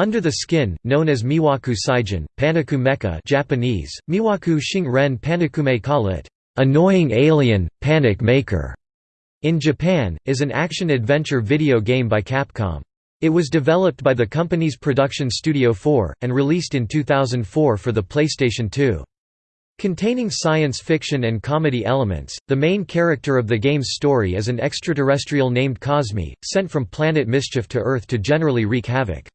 Under the skin, known as Miwaku Saijin, Panaku Mecha Japanese, Miwaku Shing-ren Panakume Kalit, annoying alien, panic maker, in Japan, is an action-adventure video game by Capcom. It was developed by the company's production Studio 4, and released in 2004 for the PlayStation 2. Containing science fiction and comedy elements, the main character of the game's story is an extraterrestrial named Cosmi, sent from Planet Mischief to Earth to generally wreak havoc.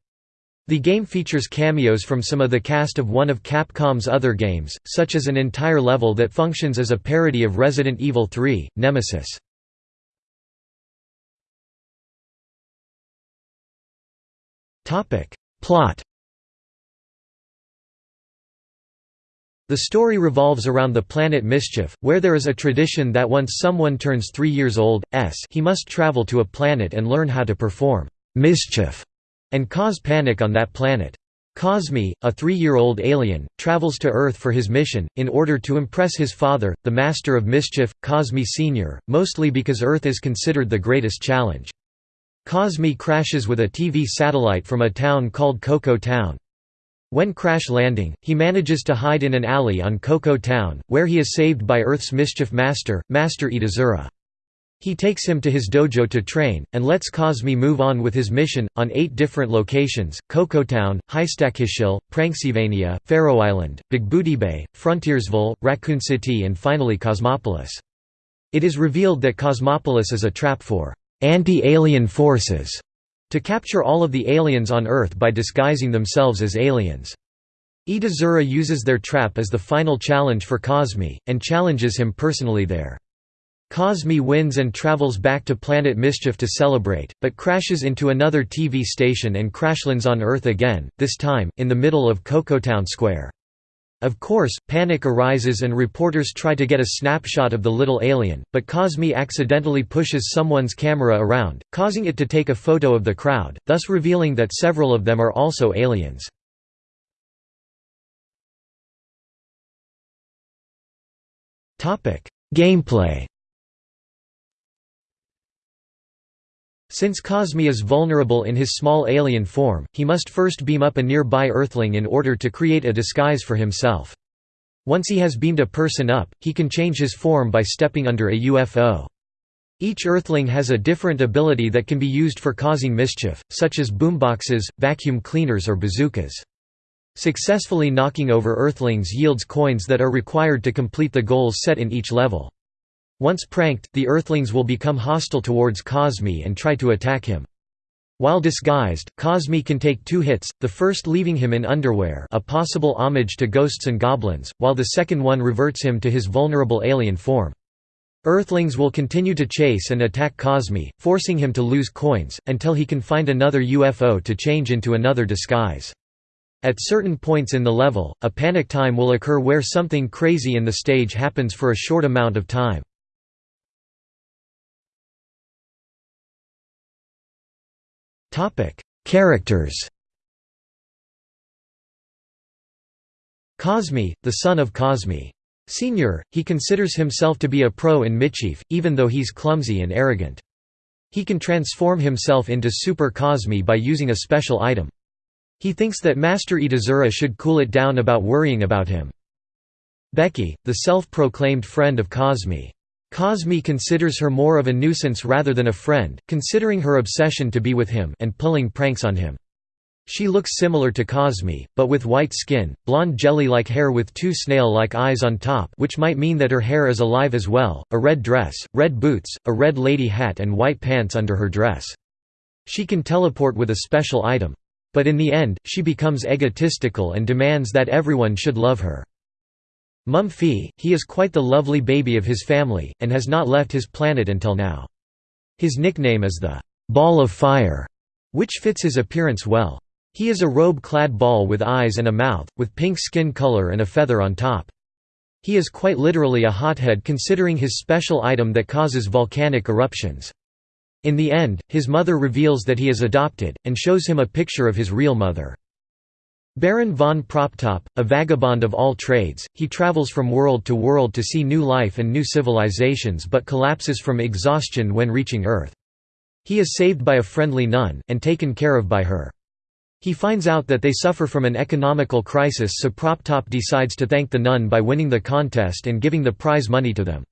The game features cameos from some of the cast of one of Capcom's other games, such as an entire level that functions as a parody of Resident Evil 3, Nemesis. Plot The story revolves around the planet Mischief, where there is a tradition that once someone turns three years old, s he must travel to a planet and learn how to perform mischief and cause panic on that planet. Cosmi, a three-year-old alien, travels to Earth for his mission, in order to impress his father, the Master of Mischief, Cosmi Sr., mostly because Earth is considered the greatest challenge. Cosmi crashes with a TV satellite from a town called Coco Town. When crash landing, he manages to hide in an alley on Coco Town, where he is saved by Earth's mischief master, Master Itazura. He takes him to his dojo to train, and lets Cosmi move on with his mission, on eight different locations, Cocotown, Highstackishil, Pranksylvania, Pharaoh Island, Big Booty Bay, Frontiersville, Raccoon City and finally Cosmopolis. It is revealed that Cosmopolis is a trap for anti-alien forces to capture all of the aliens on Earth by disguising themselves as aliens. Itazura uses their trap as the final challenge for Cosmi, and challenges him personally there. Cosmi wins and travels back to Planet Mischief to celebrate, but crashes into another TV station and crashlands on Earth again, this time, in the middle of Cocotown Square. Of course, panic arises and reporters try to get a snapshot of the little alien, but Cosmi accidentally pushes someone's camera around, causing it to take a photo of the crowd, thus revealing that several of them are also aliens. Gameplay Since Cosmi is vulnerable in his small alien form, he must first beam up a nearby Earthling in order to create a disguise for himself. Once he has beamed a person up, he can change his form by stepping under a UFO. Each Earthling has a different ability that can be used for causing mischief, such as boomboxes, vacuum cleaners or bazookas. Successfully knocking over Earthlings yields coins that are required to complete the goals set in each level. Once pranked, the Earthlings will become hostile towards Cosmi and try to attack him. While disguised, Cosmi can take two hits, the first leaving him in underwear a possible homage to ghosts and goblins, while the second one reverts him to his vulnerable alien form. Earthlings will continue to chase and attack Cosmi, forcing him to lose coins, until he can find another UFO to change into another disguise. At certain points in the level, a panic time will occur where something crazy in the stage happens for a short amount of time. Characters Cosmi, the son of Cosmi. Senior, he considers himself to be a pro in Mischief, even though he's clumsy and arrogant. He can transform himself into Super Cosmi by using a special item. He thinks that Master Itazura should cool it down about worrying about him. Becky, the self-proclaimed friend of Cosmi. Cosmi considers her more of a nuisance rather than a friend, considering her obsession to be with him and pulling pranks on him. She looks similar to Cosmi, but with white skin, blonde jelly-like hair with two snail-like eyes on top which might mean that her hair is alive as well, a red dress, red boots, a red lady hat and white pants under her dress. She can teleport with a special item. But in the end, she becomes egotistical and demands that everyone should love her. Mum Phi, he is quite the lovely baby of his family, and has not left his planet until now. His nickname is the «ball of fire», which fits his appearance well. He is a robe-clad ball with eyes and a mouth, with pink skin color and a feather on top. He is quite literally a hothead considering his special item that causes volcanic eruptions. In the end, his mother reveals that he is adopted, and shows him a picture of his real mother. Baron von Proptop, a vagabond of all trades, he travels from world to world to see new life and new civilizations but collapses from exhaustion when reaching Earth. He is saved by a friendly nun, and taken care of by her. He finds out that they suffer from an economical crisis so PropTop decides to thank the nun by winning the contest and giving the prize money to them.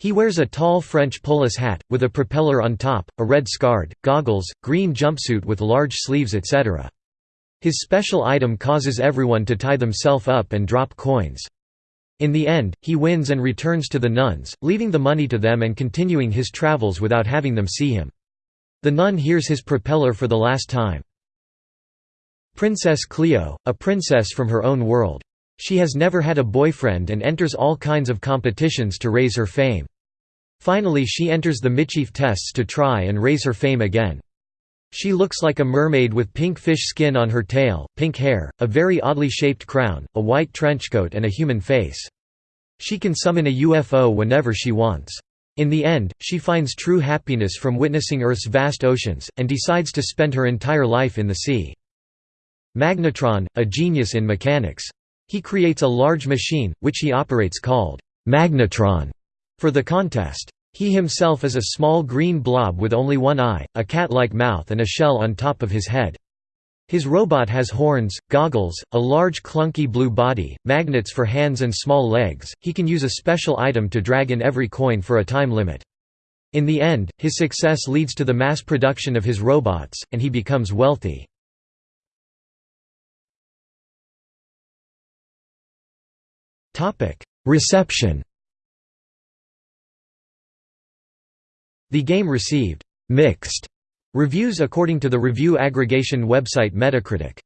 He wears a tall French polis hat, with a propeller on top, a red scard, goggles, green jumpsuit with large sleeves etc. His special item causes everyone to tie themselves up and drop coins. In the end, he wins and returns to the nuns, leaving the money to them and continuing his travels without having them see him. The nun hears his propeller for the last time. Princess Cleo, a princess from her own world. She has never had a boyfriend and enters all kinds of competitions to raise her fame. Finally she enters the Mischief tests to try and raise her fame again. She looks like a mermaid with pink fish skin on her tail, pink hair, a very oddly shaped crown, a white trenchcoat and a human face. She can summon a UFO whenever she wants. In the end, she finds true happiness from witnessing Earth's vast oceans, and decides to spend her entire life in the sea. Magnetron, a genius in mechanics. He creates a large machine, which he operates called Magnetron, for the contest. He himself is a small green blob with only one eye, a cat-like mouth and a shell on top of his head. His robot has horns, goggles, a large clunky blue body, magnets for hands and small legs. He can use a special item to drag in every coin for a time limit. In the end, his success leads to the mass production of his robots, and he becomes wealthy. Reception The game received «mixed» reviews according to the review aggregation website Metacritic.